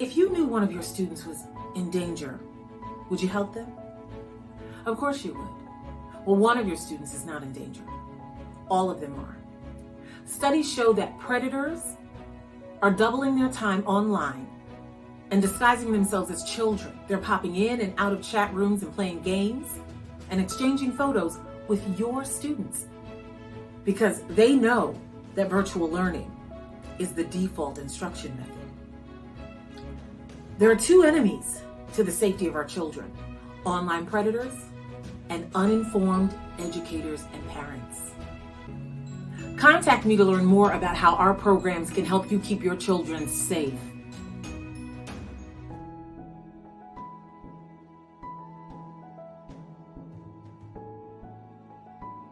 If you knew one of your students was in danger, would you help them? Of course you would. Well, one of your students is not in danger. All of them are. Studies show that predators are doubling their time online and disguising themselves as children. They're popping in and out of chat rooms and playing games and exchanging photos with your students because they know that virtual learning is the default instruction method. There are two enemies to the safety of our children, online predators and uninformed educators and parents. Contact me to learn more about how our programs can help you keep your children safe.